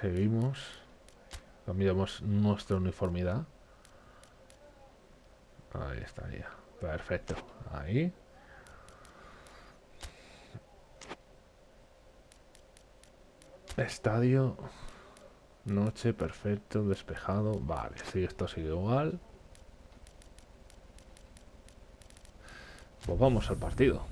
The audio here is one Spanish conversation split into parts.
Seguimos. Cambiamos nuestra uniformidad. Ahí estaría. Perfecto. Ahí. Estadio. Noche, perfecto, despejado. Vale, sí, esto sigue igual. Pues vamos al partido.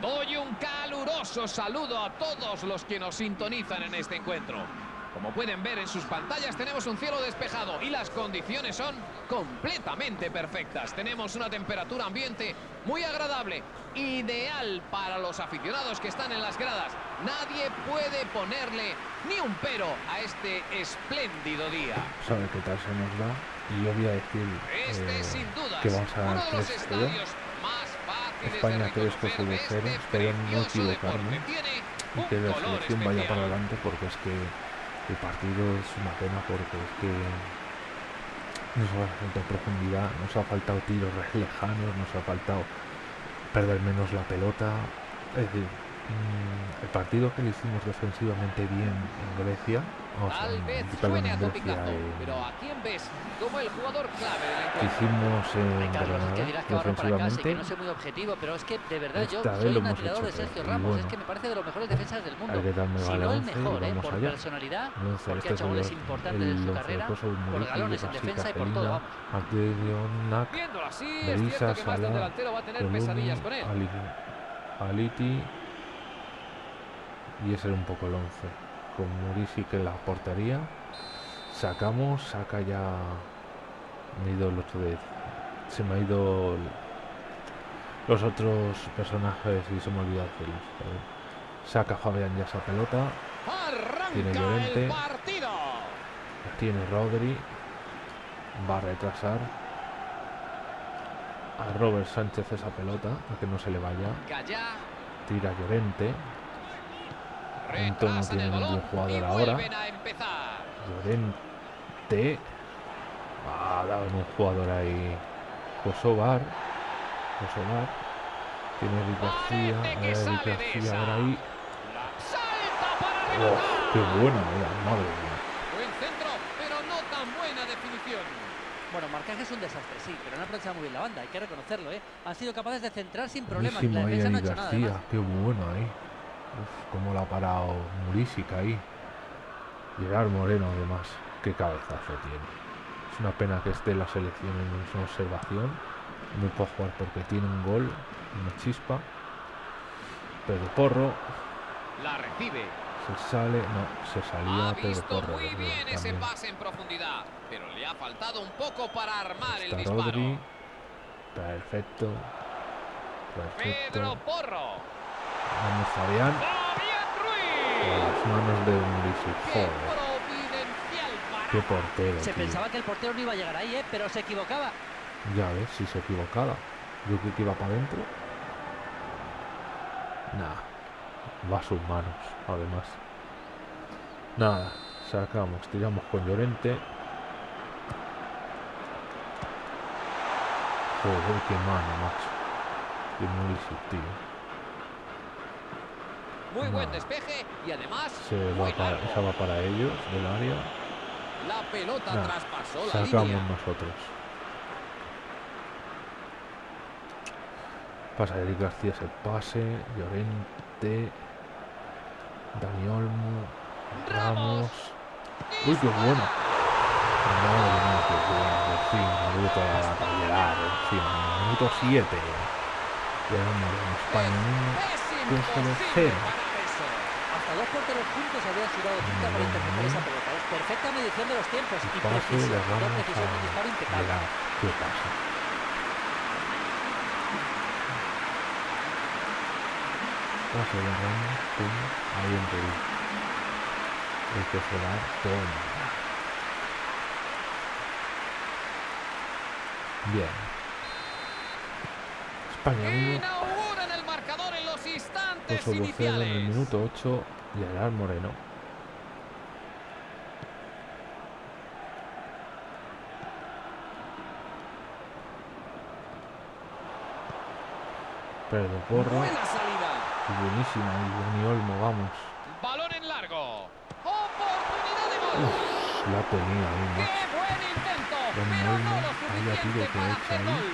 Doy un caluroso saludo a todos los que nos sintonizan en este encuentro. Como pueden ver en sus pantallas tenemos un cielo despejado y las condiciones son completamente perfectas. Tenemos una temperatura ambiente muy agradable, ideal para los aficionados que están en las gradas. Nadie puede ponerle ni un pero a este espléndido día. Sabe qué tal se nos da. Y yo voy a decir Este eh, sin dudas que vamos a uno de los 3-0. estadios España de 3 reconocer coge de de este cero, espero no equivocarme, Y que la selección vaya para adelante porque es que el partido es una pena porque es que nos ha faltado profundidad, nos ha faltado tiros lejanos, nos ha faltado perder menos la pelota. Es decir, mm, el partido que le hicimos defensivamente bien en Grecia, Tal vez suene a pero ¿a quién ves como el jugador clave del que encuentro? hicimos Ay, en Carlos, es que Granada dirás que barro para casa y que no soy muy objetivo, pero es que de verdad yo soy un admirador de Sergio Ramos, es que me parece de los mejores defensas del mundo. Si vale no el 11 y mejor, ¿eh? por allá. personalidad, porque este ha hecho goles importantes en su carrera, por galones en defensa y por todo, vamos. Viéndolo así, es Belisa, cierto que más de un Salah, delantero va a tener Coluni, pesadillas con él. Ali- Aliti y ese era un poco el 11 con Murisi que en la portería sacamos saca ya me ido el 8 de se me ha ido los otros personajes y se me ha olvidado joder. saca Fabián ya esa pelota Tiene Llorente. tiene Rodri va a retrasar a Robert Sánchez esa pelota a que no se le vaya tira Llorente Antonio retrasan tiene jugador ahora. Llorente. Ha dado en un jugador ahí. Kosovar Kosovar tiene Eric García sale Eric García ahora ahí. ¡Oh, qué buena era, madre mía. Buen centro, pero no tan buena definición. Bueno, marcaje es un desastre, sí, pero han aprovechado muy bien la banda, hay que reconocerlo, ¿eh? Han sido capaces de centrar sin problemas, buenísimo la ahí defensa no ha Eric hecho nada García además. qué bueno ahí Uf, cómo la ha parado Murisic ahí. Gerard Moreno además qué cabezazo tiene. Es una pena que esté la selección en su observación. No puede jugar porque tiene un gol una chispa. Pedro Porro. La recibe. se sale no se salía Ha Pedro visto Porro muy bien ese pase en profundidad, pero le ha faltado un poco para armar el disparo. Rodri. Perfecto. Perfecto. Pedro Porro. Vamos Fabián las manos de ¡Qué joder qué portero Se tío. pensaba que el portero no iba a llegar ahí, ¿eh? Pero se equivocaba. Ya ves, si se equivocaba. Yo creo que iba para adentro. Nada. Va a sus manos, además. Nada. Sacamos, tiramos con Llorente. Joder, qué mano, macho. Qué muy tío. Muy buen despeje y además Se va para, largo. esa va para ellos, del área. La pelota traspasó la Sacamos línea. nosotros. Pasa Eric García ese pase, Llorente, Dani Olmo, Ramos. Uy, qué bueno. Madre mía, qué bueno. Por fin, minuto para llegar, por fin. Minuto 7. Llegamos en España Es Costa de imposible dos porteros juntos habían sudado tinta para interceptar esa pelota. Es perfecta medición de los tiempos y precisión. precisión de disparo impecable. ¿Qué pasa? Pase de Ramos, pum, ahí entre el, el que se va, toma. Bien. España 1, Inauguran el marcador en los instantes 0 en el iniciales. minuto 8. Gerard Moreno. Pedro Porro. Buena salida. Y buenísima. Y Dani Olmo, vamos. Balón en largo. Oportunidad de gol. Uf, la tenía ahí, ¡Qué macho. buen intento! Dani Pero Olmo, no lo tiro que para hecho ahí.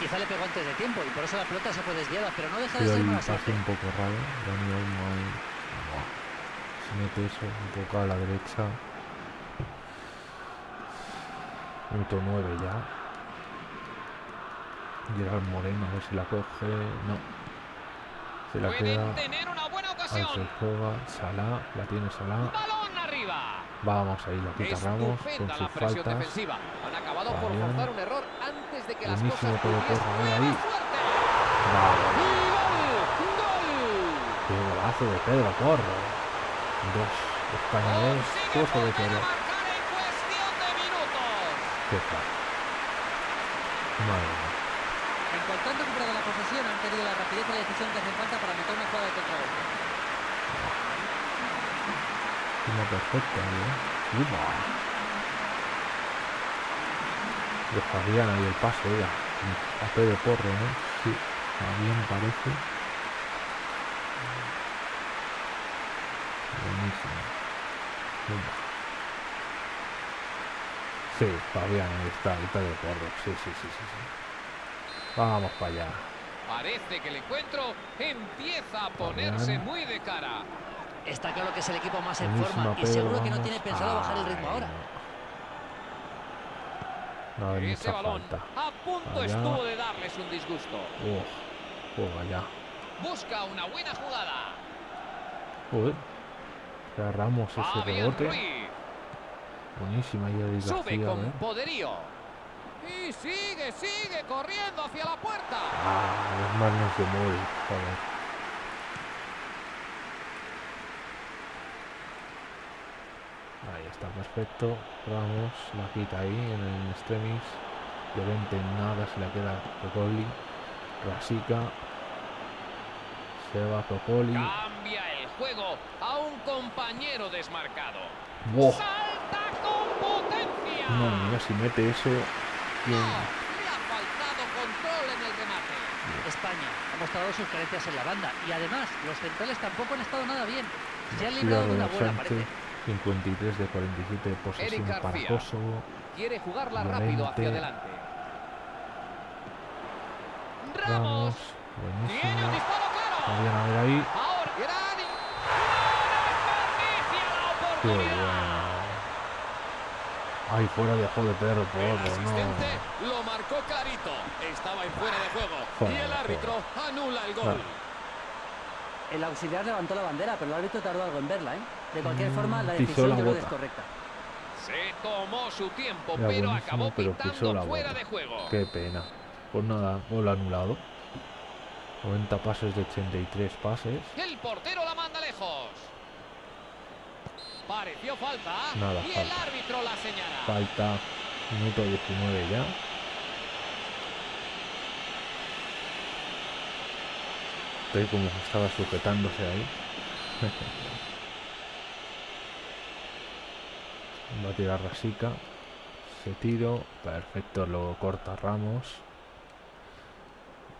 Quizá le pegó antes de tiempo y por eso la pelota se fue desviada, pero no deja de Pero ser el mala pase suerte. un poco raro. Dani Olmo ahí. Se mete eso un poco a la derecha. Minuto 9 ya. Gerard Moreno, a ver si la coge. No. Se la queda. Pueden tener una buena ocasión. Alfred juega. Salah. La tiene Salah. Balón arriba. Vamos ahí, la quita Ramos con sus faltas. defensiva. Han acabado por forzar un error antes de que las Buenísimo cosas Pedro pudiesen. Porro, ahí, ¡Buena ahí. ¡Gol! Qué golazo de Pedro Porro. Dos. Consigue Cosa de minutos. Qué crack. Madre mía. En cuanto han recuperado la posesión, han tenido la rapidez y la decisión que hace falta para meter una jugada de contragolpe. Una perfecta, ¿eh? Upa. De Fabián ahí el pase, oiga. A Pedro Porro, ¿no? Sí, Fabián parece. Sí, Fabián, ahí está, el Pedro Porro. Sí, sí, sí, sí. sí. Vamos para allá. Parece que el encuentro empieza a ponerse Fabián. muy de cara. Está claro que es el equipo más en forma y Pedro, seguro que no tiene pensado bajar el ritmo ahora. No, Ese balón falta. a punto Allá. estuvo de darles un disgusto. Uf, ya. Busca una buena jugada. Cerramos ese rebote. Buenísima y Eric sube con ¿eh? poderío. Y sigue, sigue corriendo hacia la puerta. Ah, las manos de joder. Ahí está, perfecto. Ramos la quita ahí en el extremis. Llorente nada, se la queda Cocoli. Rasica. Se va Cocoli. Cambia juego a un compañero desmarcado. ¡Wow! ¡Salta con potencia! No, mira, si mete eso. No, bien. le ha faltado control en el remate. España ha mostrado sus carencias en la banda y además los centrales tampoco han estado nada bien. Se han librado de una buena, Sánchez, parece. 53 de 47 de posesión para. Kosovo. Quiere jugarla rápido hacia adelante. Ramos, Ramos. Tiene un buenísimo. disparo claro. Fabián a ver ahí. Ahora, gran y- desperdicia la Qué bueno. Ay, fuera de juego de Pedro El Porro, no. lo marcó clarito. Estaba en fuera de juego. Fuera y el árbitro anula el gol. Claro. El auxiliar levantó la bandera, pero el árbitro tardó algo en verla, ¿eh? De cualquier Mm, forma, la decisión la yo es correcta. Se tomó su tiempo, Era pero acabó pero pisó pitando la fuera bota. de juego. Qué pena. Pues nada, gol anulado. 90 pases de 83 pases. El portero la manda lejos. Pareció falta. Nada, y el árbitro la señala. Falta minuto 19 ya. Estoy como estaba sujetándose ahí. Va a tirar Rasica. Se tiro. Perfecto, lo corta Ramos.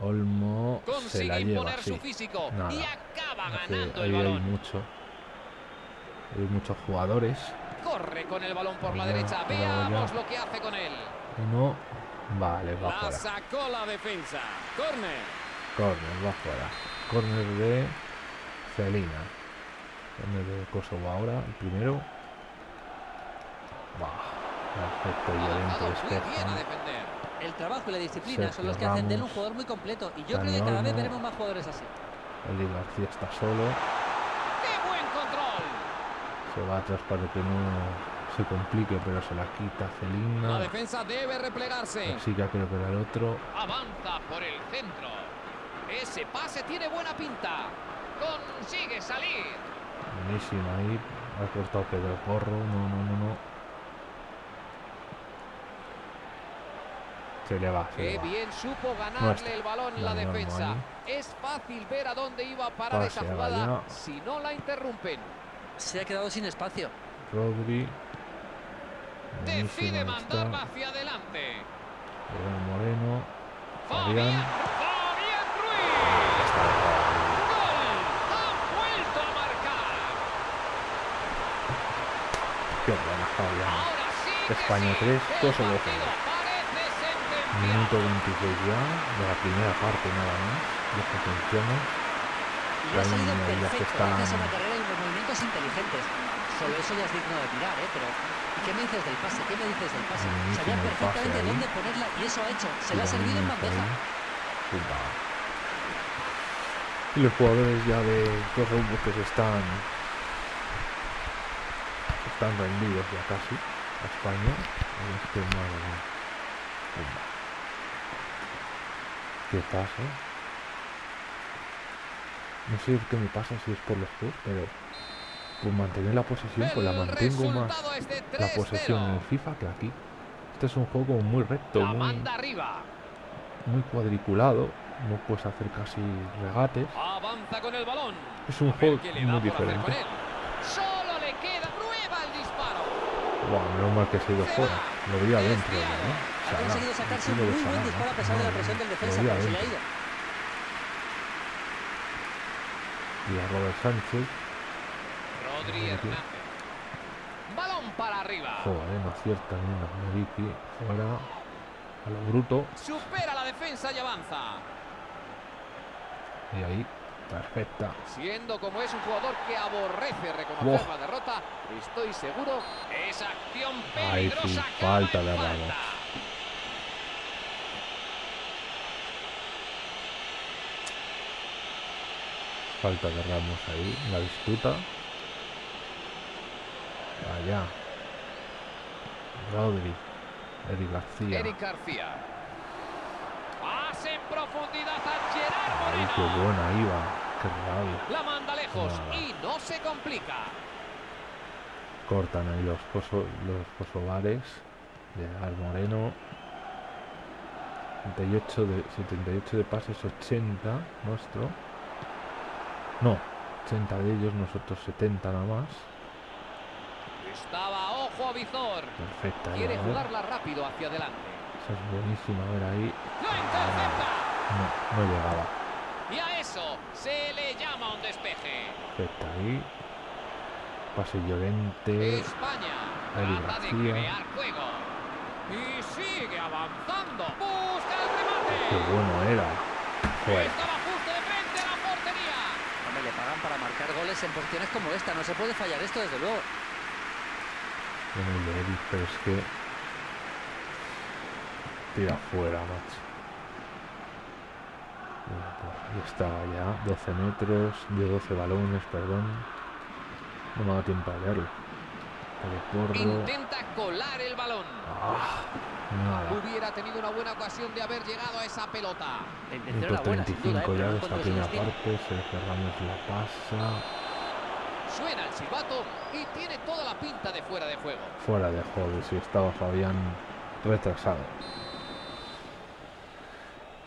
Olmo se la Consigue lleva. sí. su físico Nada. y acaba Hace- ganando ahí hay mucho. Hay muchos jugadores. Corre con el balón por la derecha. Veamos lo que hace con él. Uno. Vale, va La fuera. sacó la defensa. Corner. Corner, va fuera. Corner de Celina. Corner de Kosovo ahora, el primero. Va. Perfecto, despeja. defender. El trabajo y la disciplina Sergio son los que hacen de él un jugador muy completo y yo creo que cada vez veremos más jugadores así. Eli García está solo. Se va atrás para que no se complique, pero se la quita La Celina. defensa debe replegarse. Así que creo que era el otro. Avanza por el centro. Ese pase tiene buena pinta. Consigue salir. Buenísima ahí. Ha cortado Pedro Porro. No, no, no, no. Se le va, se Qué le va. bien supo ganarle el balón la defensa. Es fácil ver a dónde iba a parar Pase esa jugada si no la interrumpen. Se ha quedado sin espacio. Rodri. Decide mandarla está. hacia adelante. Moreno. Fabián, Fabián. Ruiz. ¡Gol! ¡Ha vuelto a marcar! Qué buena Fabián. Ahora sí España sí. tres, El Kosovo partido cero. parece sentenciado. Minuto 26 ya, de la primera parte nada más. Los que funcionan. Ya se perfecto. Movimientos inteligentes. Solo eso ya es digno de mirar, ¿eh? Pero, ¿y qué me dices del pase? ¿Qué me dices del pase? Buenísimo Sabía perfectamente dónde ponerla y eso ha hecho. Se la ha servido en bandeja. Y los jugadores ya de pues, que se están están rendidos ya casi a España. Es que madre mía. Pumba. ¿Qué pasa? No sé qué me pasa si es por los juegos, pero por mantener la posesión, pues la mantengo más la posesión en 3-0. el FIFA que aquí. Este es un juego muy recto, muy, muy cuadriculado. No puedes hacer casi regates. Avanza con el balón. Es un juego muy diferente. Solo le queda. Prueba el disparo. Buah, menos mal que se ha ido fuera. Lo veía dentro ya, Desviado. ¿no? Ha conseguido sacarse un muy buen disparo a pesar de la presión del defensa, veía pero se le ha dentro. ido. Y a Robert Sánchez. Rodri. Hernández. Balón para arriba. Joder, no acierta ni una. Meriki fuera. A lo bruto. Supera la defensa y avanza. Y ahí, perfecta. Siendo como es un jugador que aborrece reconocer la derrota, estoy seguro esa acción sí, peligrosa falta de. Ramos. Falta de Ramos ahí. La disputa. Allá. Rodri. Eric García. Eric García. Pase en profundidad a Gerard qué buena iba. Qué rabia. La manda lejos y no se complica. Cortan ahí los, coso- los kosovares. De Al Moreno. 78 de, 78 de pases, 80 nuestro. No, 80 de ellos, nosotros 70 nada más. Estaba ojo a visor. Perfecta. Quiere jugarla rápido hacia adelante. Esa es buenísima, a ver ahí. ¡Lo intercepta! No, no llegaba. Y a eso se le llama un despeje. Perfecta ahí. Pase Llorente. España trata de crear juego. Y sigue avanzando. Busca el remate. Qué bueno era. Joder. Estaba justo de frente a la portería. Hombre, le pagan para marcar goles en posiciones como esta. No se puede fallar esto, desde luego. El de Eric, pero es que. Tira fuera, macho. Ahí estaba ya. 12 metros, de 12 balones, perdón. No me ha dado tiempo a leerlo. Intenta colar el balón. Ah, nada. Hubiera tenido una buena ocasión de haber llegado a esa pelota. La intención Minuto era buena, sin duda, 35 ¿eh? ya de esta primera parte. Sergio Ramos la pasa. Suena el silbato y tiene toda la pinta de fuera de juego. Fuera de juego, si estaba Fabián retrasado.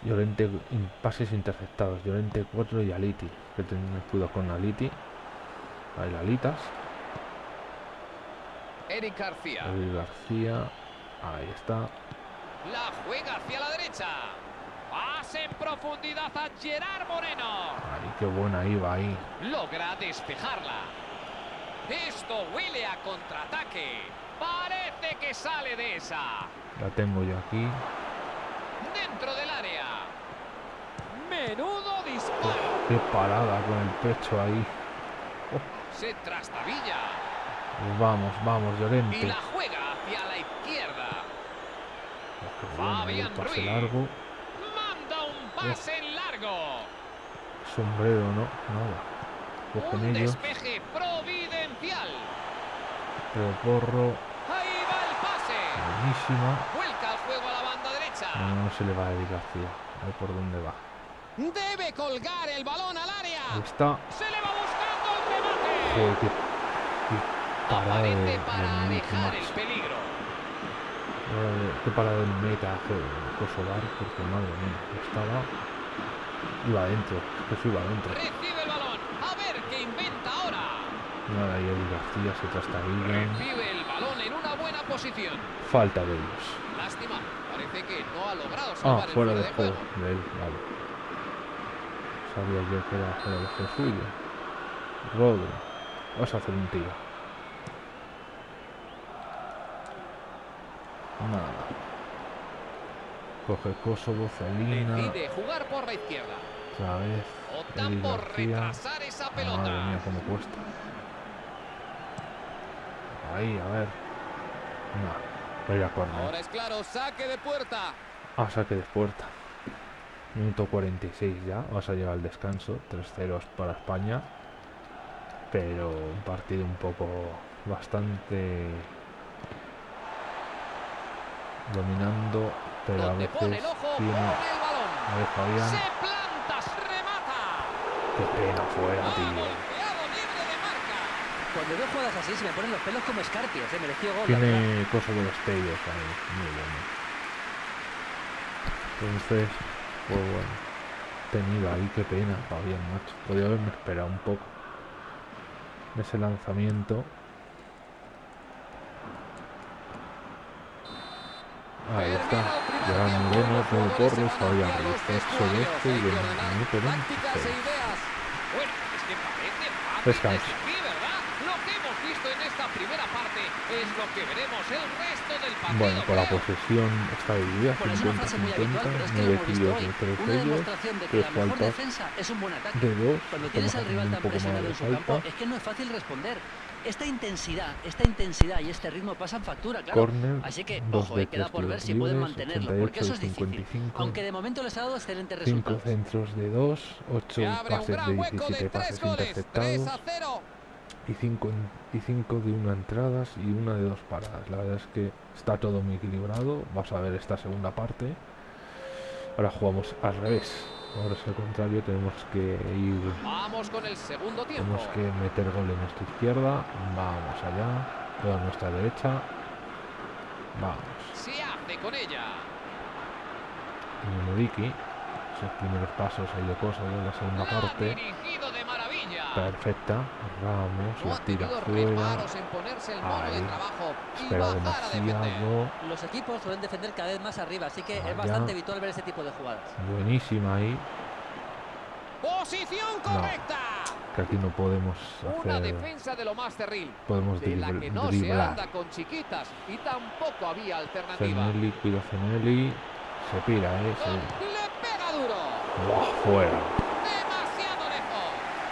Llorente, in- pases interceptados. Llorente 4 y Aliti. Que tener cuidado con Aliti. Ahí la Alitas. Eric García. Eric García. Ahí está. La juega hacia la derecha. Pase en profundidad a Gerard Moreno. Ahí qué buena iba ahí. Logra despejarla. Esto huele a contraataque. Parece que sale de esa. La tengo yo aquí. Dentro del área. Menudo disparo. Qué parada con el pecho ahí. Se trastabilla. Pues vamos, vamos, Y Llorente. la juega hacia la izquierda. Oh, qué bueno ahí el Fabián pase Ruiz. largo. Pase largo. Sombrero, no, nada. Un despeje providencial. Pero porro. Ahí va el pase. Buenísima. Vuelca el juego a la banda derecha. No, no se le va a Eric García. A ver por dónde va. Debe colgar el balón al Ahí área. está. Se le va buscando el remate. Joder, qué, qué parada de, Aparece de para Miliki, alejar el peligro. Que para el meta Kosovar, porque madre mía, estaba. iba adentro, que se iba adentro. Recibe el balón. A ver qué inventa ahora. Nada, y Eddie García se trastabillan. Recibe el balón en una buena posición. Falta de ellos. Lástima. Parece que no ha logrado Ah, salvar el fuera fuera de de juego juego. de él, vale. Sabía yo que era fuera de juego suyo. Rodri, vas a hacer un tiro. Nada. Coge Kosovo, Celina, Decide jugar por la izquierda. otra vez. Optan por retrasar esa Madre mía, pelota. cómo cuesta. Ahí, a ver. No, voy a córner. Ahora es claro, saque de puerta. Ah, saque de puerta. Minuto 46 ya. Vas a llegar al descanso. 3-0 para España. Pero un partido un poco bastante dominando. Pero a veces tiene. A ver, Fabián. Se planta, remata. Qué pena fuera, tío. Cuando veo jugadas así se me ponen los pelos como escarpios, ¿eh? Mereció gol. Tiene cosas de destellos ahí. Muy bueno. Entonces, pues bueno. Tenido ahí, qué pena, Fabián, macho. Podría haberme esperado un poco. de Ese lanzamiento. Ahí está. Gerard Moreno, Pedro Torres, Fabián Ruiz. 8 de este y 20 minutos Tácticas e 26. ideas. Bueno, es que parece fácil de Descanso. el. Bueno, con la posesión está dividida, Bueno, es una frase muy habitual, 50-50, pero es que lo 9 hemos visto tiros de 3 Una ellos, demostración de que 3 la mejor faltas de 2, Cuando tienes al rival tan un poco más de en su campo, falta. es que no es fácil responder. Esta intensidad, esta intensidad y este ritmo pasan factura, claro. Corner, Así que, dos ojo, de y queda tres por ver si pueden mantenerlo, porque eso es 88 de difícil. 55. Aunque de momento les ha dado excelentes 5 resultados. centros de 2, 8 Se abre un pases de gran hueco 17 de tres pases goles. 3 interceptados a 0. y 5 y cinco de una entradas y una de dos paradas. La verdad es que está todo muy equilibrado. Vas a ver esta segunda parte. Ahora jugamos al revés. Ahora es al contrario, tenemos que ir Vamos con el segundo tiempo. Tenemos que meter gol en nuestra izquierda. Vamos allá. Toda nuestra derecha. Vamos. Se hace con ella. Y Muriki. Esos primeros pasos ahí de cosas de la segunda La parte. Perfecta. Ramos. La tira fuera. Ahí. Espera demasiado. Los equipos suelen defender cada vez más arriba, así que Allá. es bastante habitual ver ese tipo de jugadas. Buenísima ahí. Posición No. correcta. Que aquí no podemos Una hacer. defensa de lo más cerril. Podemos De la que no se driblar. anda con chiquitas y tampoco había alternativa. Cenelli, cuida Cenelli. Se pira, eh. Se... Le pega duro. Buah, fuera.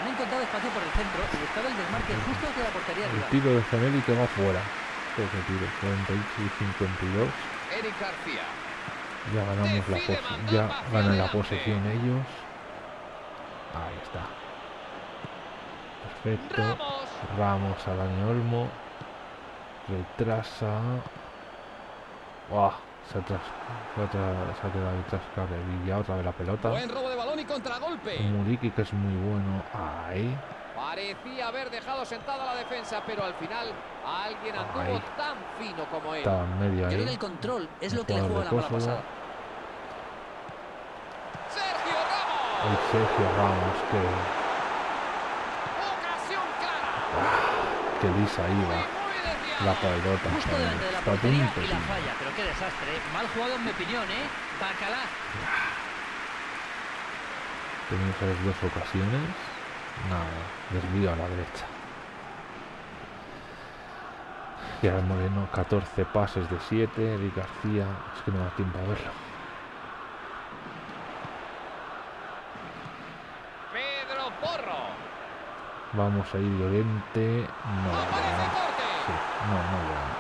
Han encontrado espacio por el centro y buscaba el desmarque justo hacia la portería El rival. tiro de Cenelli que va fuera. Ese tiro, 48 y 52. Eric García. Ya ganamos la Decide pos- mandar ya ganan la posesión ellos. Ahí está. Perfecto. Ramos. Ramos a Dani Olmo. Retrasa. ¡Buah! Se, tras, se, ha tra- se ha quedado carrerilla otra vez la pelota. Buen robo de balón y contragolpe. Muriki que es muy bueno. Ahí. Parecía haber dejado sentada la defensa, pero al final alguien anduvo Ahí. tan fino como él. Estaba en medio Yo creo que ahí. el control es El lo que le juega la mala pasada. Sergio El Ramos. Sergio Ramos que, Ocasión clara. que lisa iba. La pelota. Justo delante de la portería y la falla. Pero qué desastre. ¿eh? Mal jugado en mi opinión, ¿eh? Bacalá. Tenemos esas dos ocasiones. Nada, desvío a la derecha. Y ahora Moreno, 14 pases de 7. Eric García, es que no da tiempo a verlo. Pedro Porro. Vamos a ir Llorente. No. Sí, no, no. La.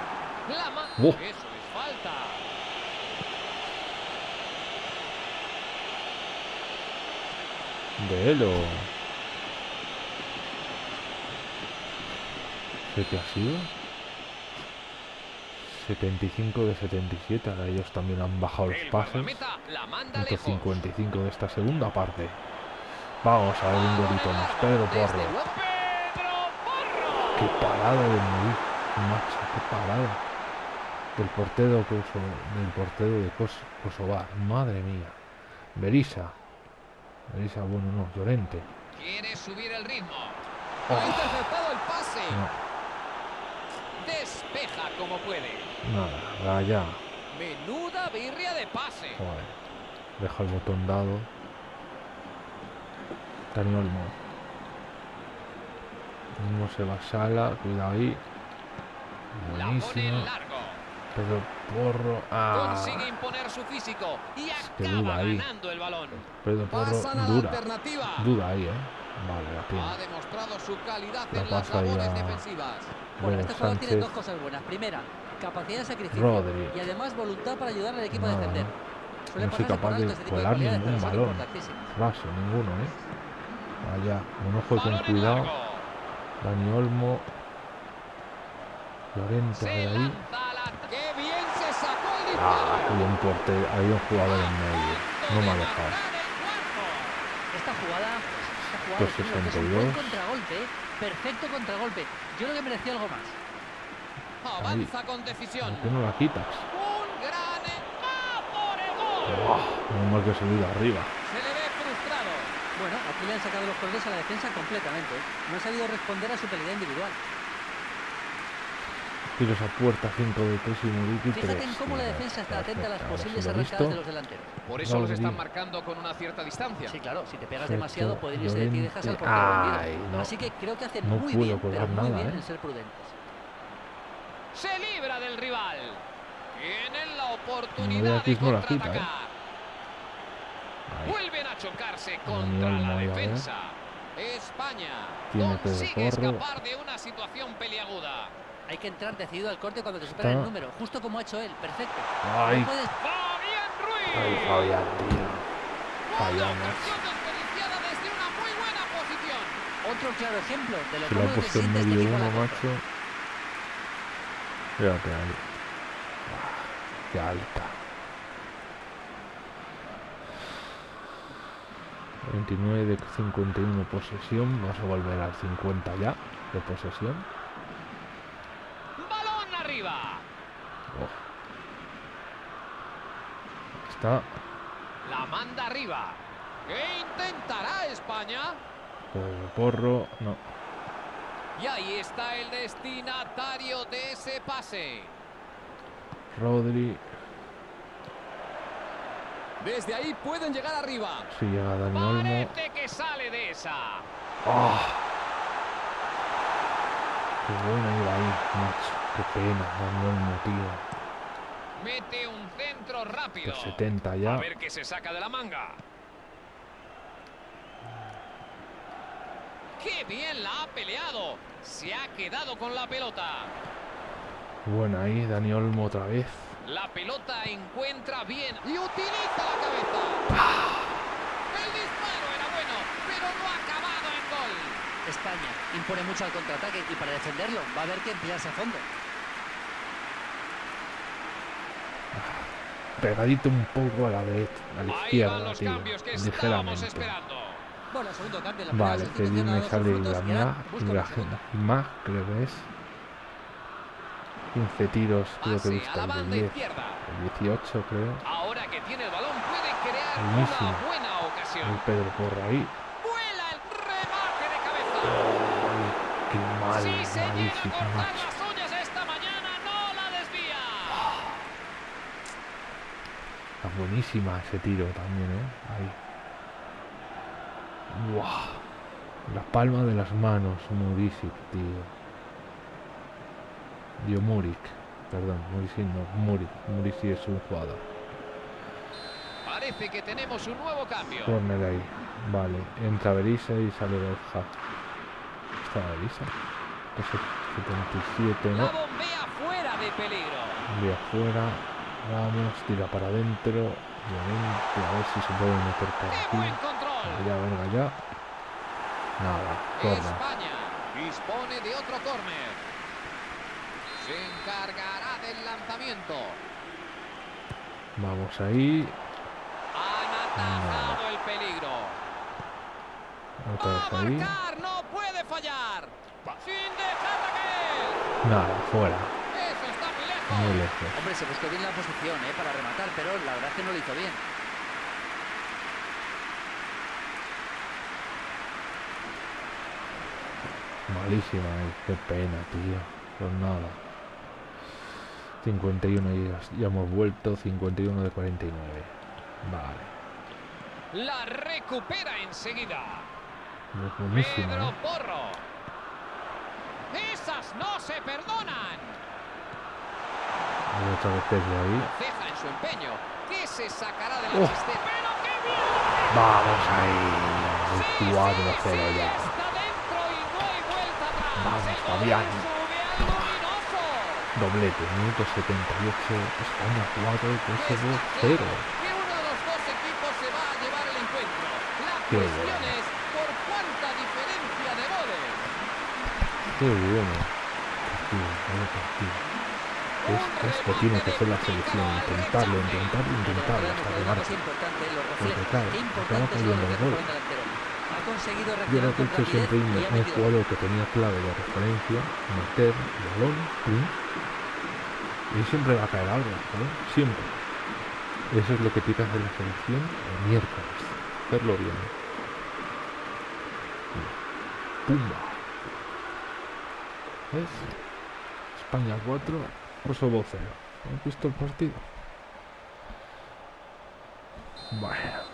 Eso es falta. De Elo. ¿Qué te ha sido? 75 de 77. Ahora ellos también han bajado los El pases. guardameta la manda lejos. 155 de esta segunda parte. Vamos a ver un golito más. Pedro Porro. Qué parada de morir. Macho, qué parada. del portero Koso- del portero de Kos- Kosovar. Madre mía. Berisa. Berisa, bueno, no, Llorente. Quiere subir el ritmo. Oh. Ha interceptado el pase. No, Despeja como puede. nada, allá. Menuda birria de pase. Joder. Deja el botón dado. Dani Olmo. No se va a sala, cuidado ahí. Buenísimo. Pero porro. Ah, Consigue imponer su físico y que duda acaba ahí. ganando el balón. Pedro Porro Pasan a la dura. alternativa. Duda ahí, eh. Vale, la Ha tiene. demostrado su calidad La en las labores a- defensivas. Bueno, Luego este jugador tiene dos cosas buenas. Primera, capacidad de sacrificio. Rodri. Y además voluntad para ayudar al equipo a Nada, defender. No soy capaz de este de colar ningún balón. Raso, ninguno, eh. Allá. Un ojo con cuidado. Dani Olmo. Llorente Se ahí. lanza a la... ¡Qué bien se sacó el disparo! Ah, un portero, había un jugador en medio. No me ha de dejado. Esta jugada, esta jugada Pues un 62. buen contragolpe, ¿eh? perfecto contragolpe. Yo creo que merecía algo más. Avanza con decisión. ¿Por qué no la quitas? Un gran... ¡Va por el gol! ¡Buah! Menos mal que salido arriba. Se le ve frustrado. Bueno, aquí le han sacado los colores a la defensa completamente. ¿eh? No ha sabido responder a su calidad individual. Tiros a puerta 5 de pésimo Muriqui Fíjate en cómo la defensa está atenta a las posibles arrancadas de los delanteros. Por eso los están marcando con una cierta distancia. Sí, claro, si te pegas demasiado pueden irse de ti y dejas al portero vendido. Así que creo que hacen No muy bien, pero muy bien ¿eh? en ser prudentes. Se libra del rival. Tienen la oportunidad de ¿eh? contraatacar. Ahí. Vuelven a chocarse contra la defensa. España Tiene Pedro consigue escapar de una situación peliaguda. Hay que entrar decidido al corte cuando te supera Está. el número, justo como ha hecho él, perfecto. Ay. No puedes Fabián Ruiz. Ay, Fabián, tío. Una Fallamos. ocasión desperdiciada desde una muy buena posición. otro claro ejemplo de lo ha puesto en este medio a uno, macho. Ahí. Ah, Qué alta. 29 de 51 posesión. Vamos a volver al 50 ya de posesión. Balón arriba. Oh. Está La manda arriba. ¿Qué intentará España? Porro. No. Y ahí está el destinatario de ese pase. Rodri. Desde ahí pueden llegar arriba. Si llega Dani Olmo. Parece que sale de esa. ¡Ah! Qué buena iba ahí, macho. Qué pena, Dani Olmo, tío. Mete un centro rápido. Por 70 ya. A ver qué se saca de la manga. ¡Qué bien la ha peleado! Se ha quedado con la pelota. Buena ahí, Dani Olmo otra vez. La pelota encuentra bien y utiliza la cabeza. El disparo era bueno, pero no ha acabado en gol. España impone mucho al contraataque y para defenderlo va a haber que emplearse a fondo. Pegadito un poco a la derecha, a la izquierda, tío. Ligeramente. Vale, que ha me sale la busca la más, creo que es. 15 tiros, creo que he visto el de banda 10. izquierda. El 18, creo. Ahora que tiene el balón puede crear Buenísimo. una buena El ocasión. Pedro Porro ahí. Vuela el remate de cabeza. Ay, qué mal, malísimo, macho. las uñas esta mañana, no la desvía. Está buenísima ese tiro también, ¿eh? Ahí. Buah. La palma de las manos, Murisic, tío. Dio Murik. Perdón, Murisic no. Murik. Murisic es un jugador. Parece que tenemos un nuevo cambio. Corner ahí. Vale. Entra Berisa y sale Borja. ¿Está Berisa? Pues 77, La ¿no? bombea fuera de peligro. De afuera. Vamos, tira para adentro. A ver si se puede meter por ¡Qué aquí. buen control! Ya, venga, ya. Nada, corner. España dispone de otro córner. Se encargará del lanzamiento. Vamos ahí. Han atajado el peligro. Otra ¡Va vez a ahí. marcar! ¡No puede fallar! ¡Sin dejar de caer! Nada, fuera. Muy lejos. Hombre, se buscó bien la posición ¿eh? para rematar, pero la verdad es que no lo hizo bien. Malísima, eh, qué pena, tío. Pues nada. 51 y ya, ya hemos vuelto, 51 de 49. Vale. La recupera enseguida. Es Pedro ¿eh? Porro. Esas no se perdonan. Hay otra vez desde ahí. Ceja en su empeño. ¿Qué se sacará de la Oh. Vamos ahí. El 4 sí, 0 sí, ya. Vamos, Fabián. Doblete, minuto 78. España 4, Kosovo Está 0. claro que uno de los dos equipos se va a llevar el encuentro. La Qué cuestión bueno. es por cuánta diferencia de goles. Qué bueno. Partido, partido. Es, es que tiene que ser la selección. Intentarlo, intentarlo, intentarlo hasta que marque. Porque claro, acaba cayendo el gol. Yo creo que he hecho siempre ha un jugador que tenía clave de referencia, meter, balón, pum, y siempre va a caer algo, ¿no? Siempre. Eso es lo que que hacer la selección el miércoles. Hacerlo bien. Pumba. ¿Ves? España 4, Kosovo 0. ¿Has visto el partido? Bueno.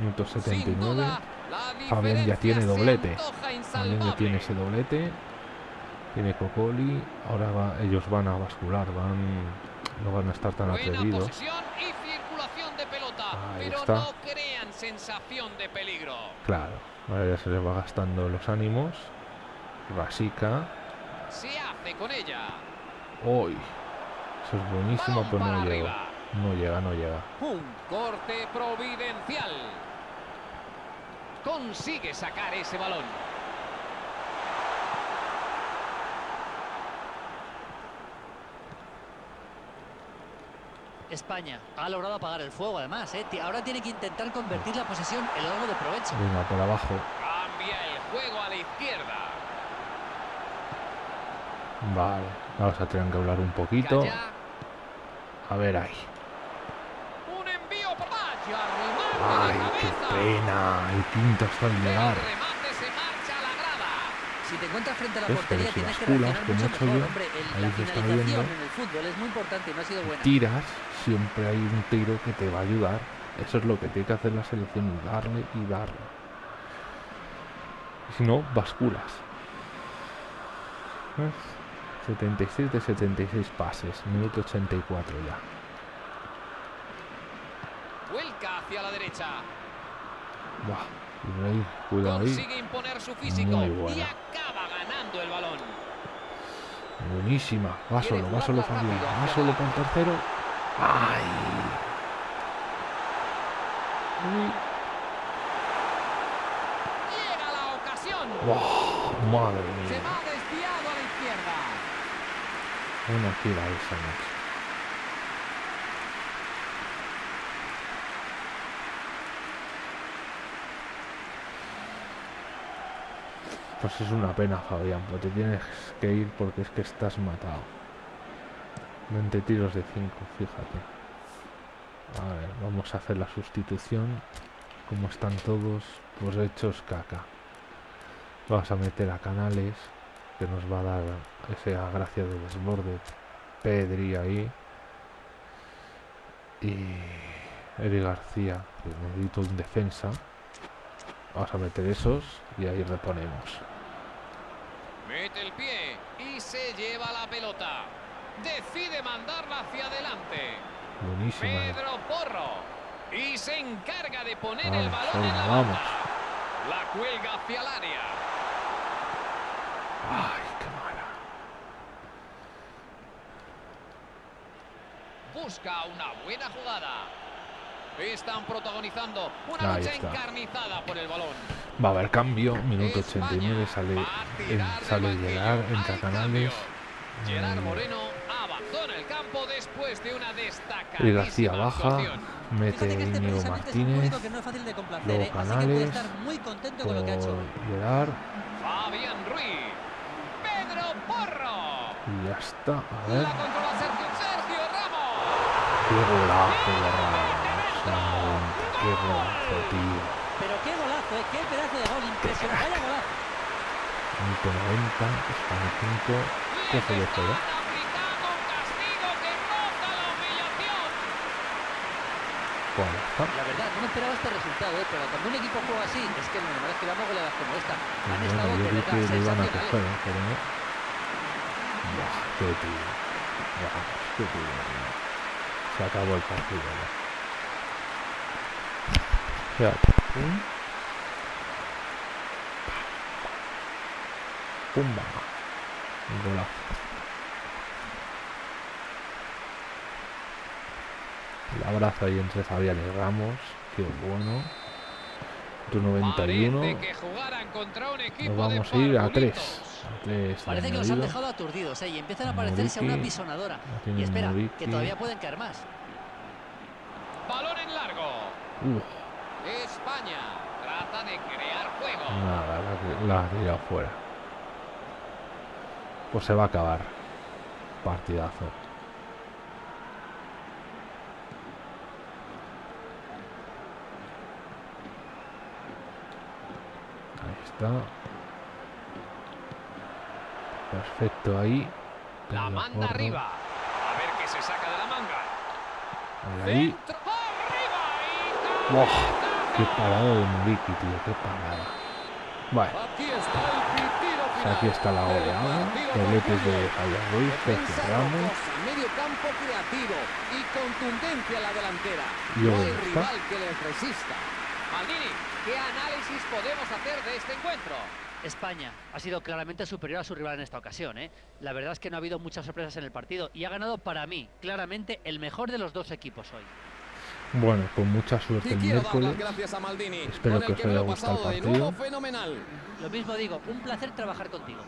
Minuto Sin 79. duda, la Fabián ya tiene doblete. Fabián ya tiene ese doblete. Tiene Cocoli. Ahora va- ellos van a bascular. Van, no van a estar tan atrevidos. Ahí pero está. no crean sensación de peligro. Claro. Ahora ya se les va gastando los ánimos. Rasica. Se hace con ella. Hoy. Eso es buenísimo, pero no llega. No llega, no llega. Un corte providencial. Consigue sacar ese balón. España ha logrado apagar el fuego, además. ¿eh? Ahora tiene que intentar convertir la posesión en algo de provecho. Venga, por abajo. Cambia el juego a la izquierda. Vale. Vamos a tener que hablar un poquito. A ver ahí. Un envío por vaya remate Ay, qué pena. El quinto hasta el El llegar. Si te encuentras frente a la portería, Pero si tienes que basculas, reaccionar mucho mejor. yo, Hombre, el- ahí la está finalización viendo. en el fútbol es muy importante y no ha sido buena. tiras, siempre hay un tiro que te va a ayudar. Eso es lo que tiene que hacer la selección, darle y darle. Si no, basculas. ¿Ves? 76 de 76 pases, minuto 84 ya. Vuelca hacia la derecha. Buah, ahí, cuidado. Consigue imponer su físico Muy y acaba ganando el balón. Buenísima. Va solo, va solo Fabián. Va solo el tercero. ¡Ay! Llega la ocasión. Madre mía. va desviado a la izquierda. Una tira esa, macho. Pues es una pena, Fabián, pero te tienes que ir porque es que estás matado. 20 tiros de 5, fíjate. A ver, vamos a hacer la sustitución. Como están todos, pues hechos caca. Vamos a meter a Canales, que nos va a dar esa gracia de desborde. Pedri ahí. Y Eri García, que necesito un defensa. Vamos a meter esos y ahí reponemos. Mete el pie y se lleva la pelota. Decide mandarla hacia adelante. Buenísima. eh. Pedro Porro. Y se encarga de poner el Vamos, balón en venga, la vamos. banda. La cuelga hacia el área. Ay, qué mala. Busca una buena jugada. Están protagonizando una Ahí lucha está. encarnizada por el balón. Va a haber cambio. Minuto España 89 sale, en- sale llegar, cambio. Canales. Gerard Moreno abandona el campo después de una destacada. Eri García baja. Mete Fíjate que este Íñigo precisamente es un Martínez. que no es fácil de complacer, luego ¿eh? así que puede Canales, estar muy contento con lo que ha hecho. Gerard. Fabián Ruiz. Pedro Porro. Y ya está. A ver. Qué golazo de Ramos. a 90. Qué golazo, tío. Pero qué golazo, ¿eh? Qué pedazo de gol impresionante. Vaya golazo. Minuto 90, España 5, coge de fuera. Aplicando un castigo que roza la humillación. Pues está. La verdad, no me esperaba este resultado, ¿eh? pero cuando un equipo juega así, es que lo normal es que goleadas como esta. Pues Han bueno, estado yo de creo que verdad lo iban a sensacionales. coger, ¿eh? pero no. Buah, qué tío. Buah, qué tío. Se acabó el partido ya. Pum. Pumba. Un golazo. El abrazo ahí entre Fabián y Ramos. Qué bueno. Tu 91. Parece que jugaran contra un equipo Nos vamos a ir a parvulitos. 3. A 3 Parece que los han dejado aturdidos, ¿eh? Y empiezan a parecerse a una pisonadora. Y espera, que todavía pueden caer más. Balón en largo. Uf, España trata de crear juego. nada, la, la ha tirado fuera. Pues se va a acabar. Partidazo. Ahí está. Perfecto ahí. La manda arriba. A ver qué se saca de la manga. Ahí. Dentro. Arriba. ¡Qué parada de Muriqui, tío! ¡Qué parada! Bueno, Aquí está pues aquí la. Dobletes de Javier Ruiz, Sergio Ramos. rocosa, medio campo creativo y contundencia en la delantera. No hay rival que les resista. Maldini, ¿qué análisis podemos hacer de este encuentro? España ha sido claramente superior a su rival en esta ocasión, ¿eh? La verdad es que no ha habido muchas sorpresas en el partido y ha ganado para mí, claramente, el mejor de los dos equipos hoy. Bueno, con mucha suerte el miércoles. gracias a Maldini. Espero con el que os me haya gustado el pasado de partido. nuevo fenomenal. Lo mismo digo, un placer trabajar contigo.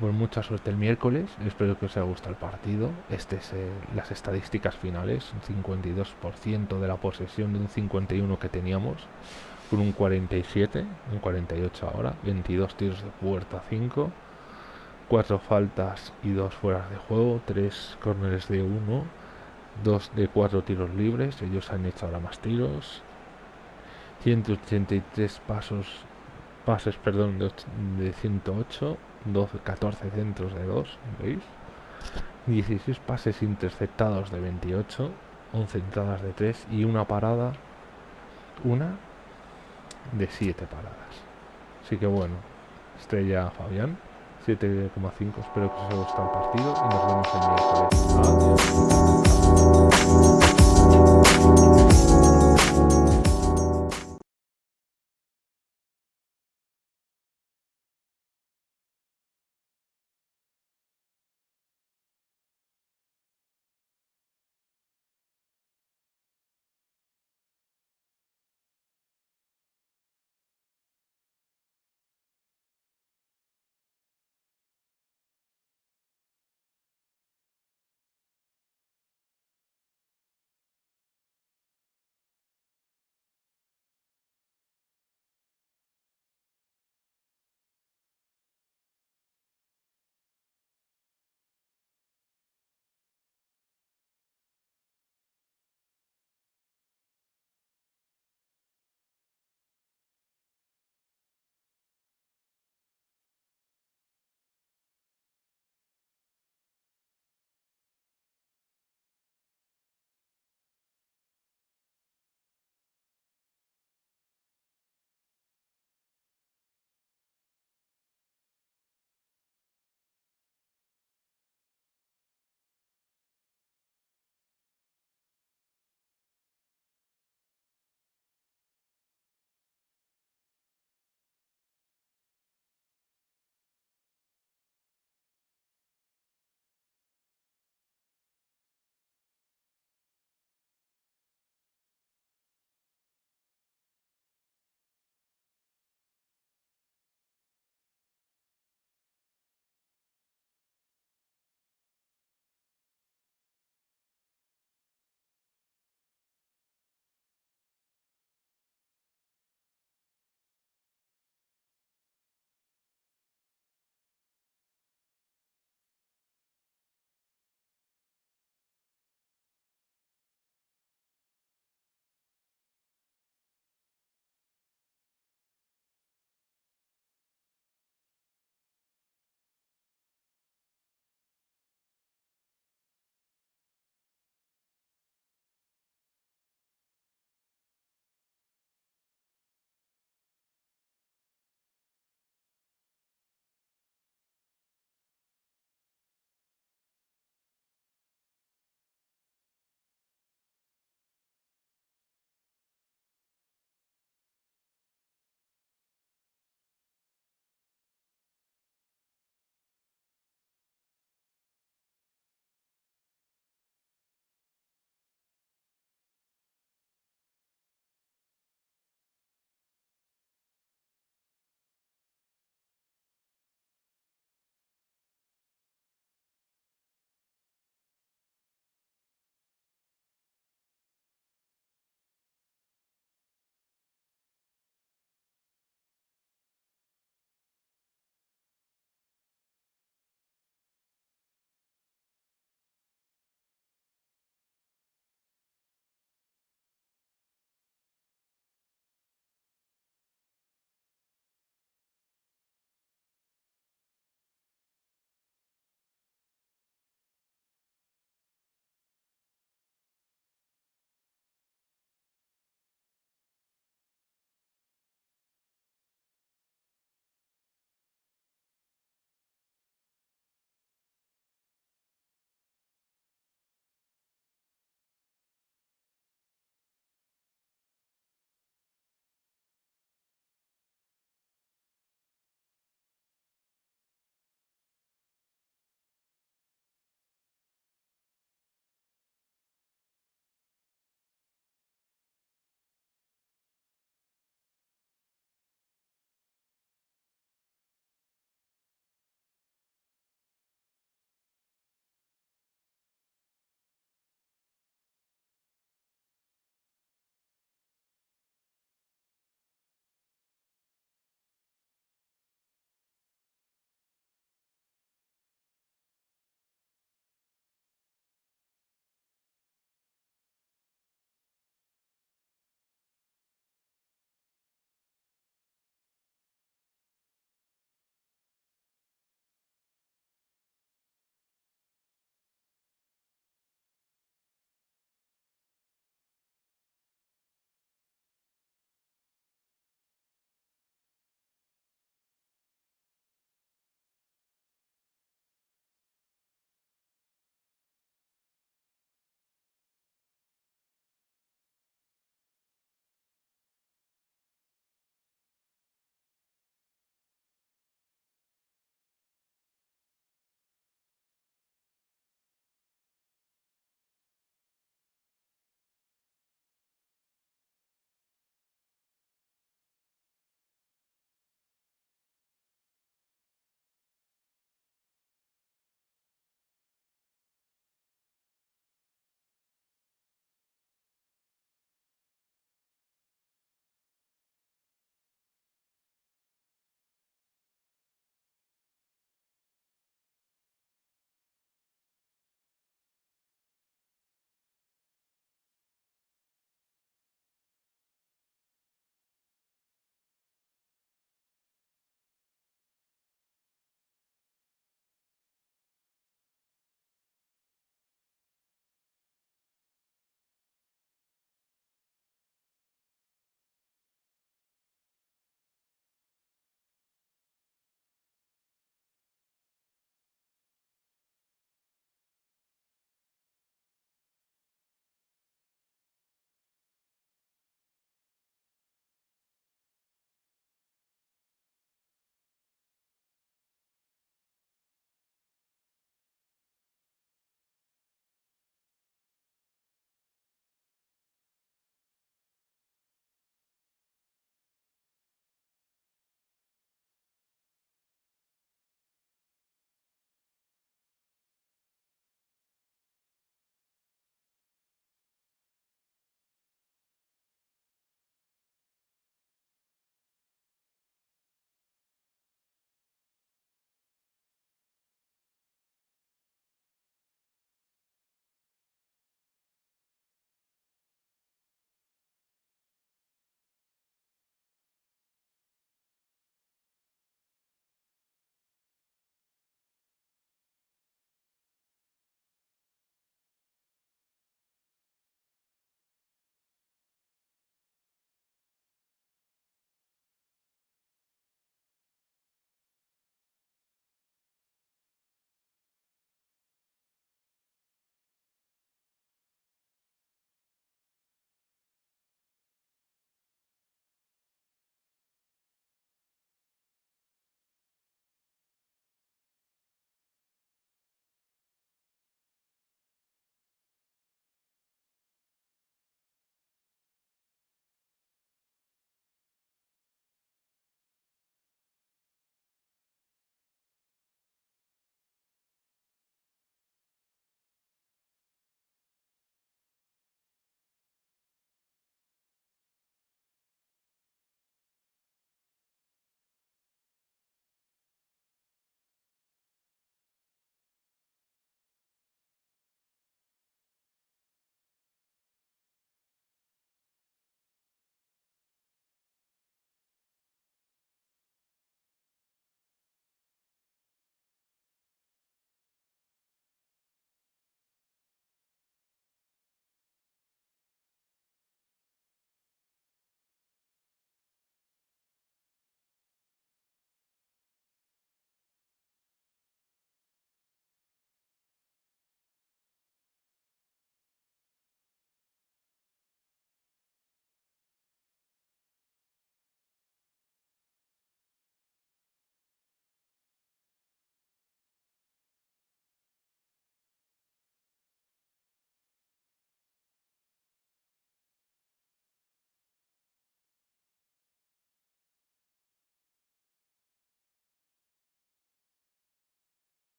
Con mucha suerte el miércoles. Espero que os haya gustado el partido. Este es eh, las estadísticas finales. Un 52% de la posesión de un 51 que teníamos. Con un 47, un 48 ahora. 22 tiros de puerta, 5. 4 faltas y 2 fueras de juego. 3 córneres de 1. 2 de 4 tiros libres. Ellos han hecho ahora más tiros. 183 pasos pases perdón de 108 12, 14 centros de 2, ¿veis? 16 pases interceptados de 28, 11 entradas de 3 y una parada, una de 7 paradas. Así que bueno, estrella Fabián, 7,5, espero que os haya gustado el partido y nos vemos en miércoles. Adiós.